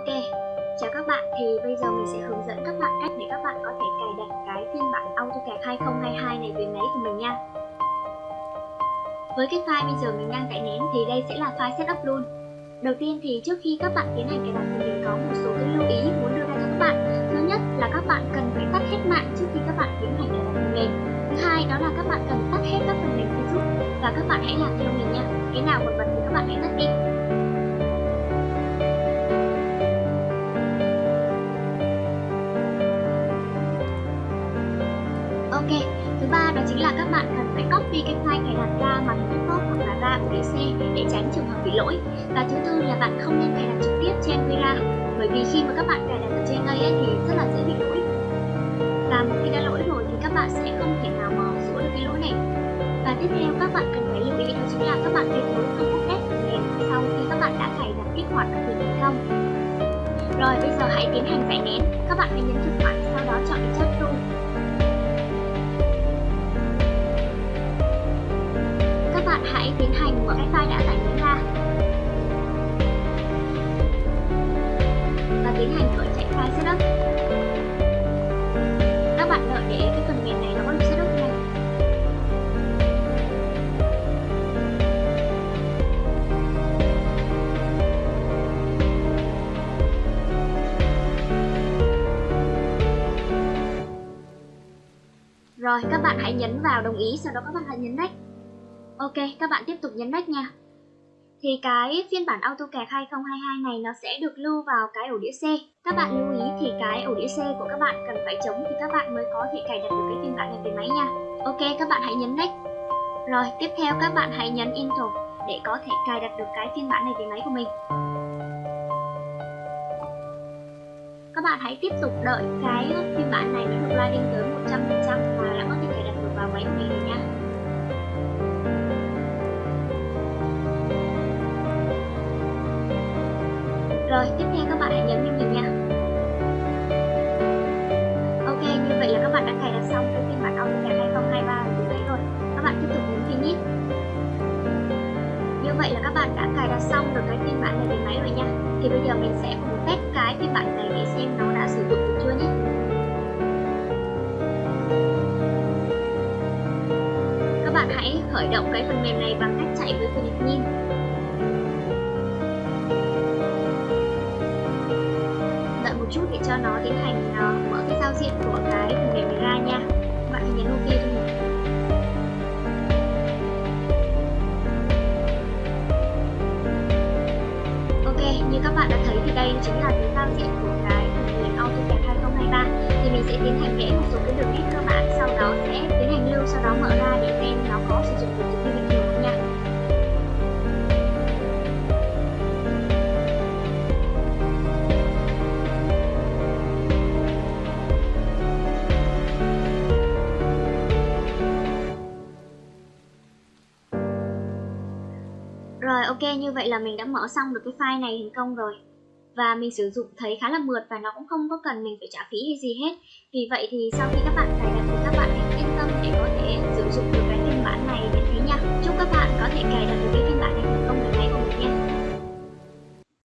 Ok, chào các bạn thì bây giờ mình sẽ hướng dẫn các bạn cách để các bạn có thể cài đặt cái phiên bản AutoCAD 2022 này về máy của mình nha. Với cái file bây giờ mình đang tải nén thì đây sẽ là file setup luôn. Đầu tiên thì trước khi các bạn tiến hành cài đặt thì mình có một số cái lưu ý muốn đưa ra cho các bạn. Thứ nhất là các bạn cần phải tắt hết mạng trước khi các bạn tiến hành cài đặt phần mềm. Thứ hai đó là các bạn cần tắt hết các phần mềm Facebook và các bạn hãy làm theo mình nha. Cái nào còn bật thì các bạn hãy tắt đi. Ok, thứ ba đó chính là các bạn cần phải copy cái file cài đặt ra mà hình laptop hoặc là ra UDC để tránh trường hợp bị lỗi. Và thứ tư là bạn không nên cài đặt trực tiếp trên Vira bởi vì khi mà các bạn cài đặt ở trên đây ấy, thì rất là dễ bị lỗi. Và một khi đã lỗi rồi thì các bạn sẽ không thể nào mà sửa được cái lỗi này. Và tiếp theo các bạn cần phải lưu ý đó chính là các bạn tuyệt đối không update phần mềm sau khi các bạn đã cài đặt kích hoạt các việc thành công. Rồi bây giờ hãy tiến hành giải nén. Các bạn hãy nhấn chuột phải sau đó chọn chất chat tool bạn hãy tiến hành mở cái file đã tải xuống ra và tiến hành khởi chạy file setup. Các bạn đợi để cái phần mềm này nó có được setup này. Rồi, các bạn hãy nhấn vào đồng ý, sau đó các bạn hãy nhấn next. Ok, các bạn tiếp tục nhấn next nha. Thì cái phiên bản AutoCAD 2022 này nó sẽ được lưu vào cái ổ đĩa C. Các bạn lưu ý thì cái ổ đĩa C của các bạn cần phải chống thì các bạn mới có thể cài đặt được cái phiên bản này về máy nha. Ok, các bạn hãy nhấn next. Rồi, tiếp theo các bạn hãy nhấn Install để có thể cài đặt được cái phiên bản này về máy của mình. Các bạn hãy tiếp tục đợi cái phiên bản này nó được loading tới 100% Rồi, tiếp theo các bạn hãy nhấn cho mình nha. Ok, như vậy là các bạn đã cài đặt xong cái phiên bản AutoCAD 2023 của đấy rồi. Các bạn tiếp tục nhấn Finish. Như vậy là các bạn đã cài đặt xong được cái phiên bản này về máy rồi nha. Thì bây giờ mình sẽ cùng test cái phiên bản này để xem nó đã sử dụng được chưa nhé. Các bạn hãy khởi động cái phần mềm này bằng cách chạy với Philip cho nó tiến hành uh, mở cái giao diện của cái phần mềm này ra nha. Các bạn hãy nhấn ok cho mình ok như các bạn đã thấy thì đây chính là cái giao diện của cái Rồi, ok, như vậy là mình đã mở xong được cái file này thành công rồi. Và mình sử dụng thấy khá là mượt và nó cũng không có cần mình phải trả phí hay gì hết. Vì vậy thì sau khi các bạn cài đặt thì các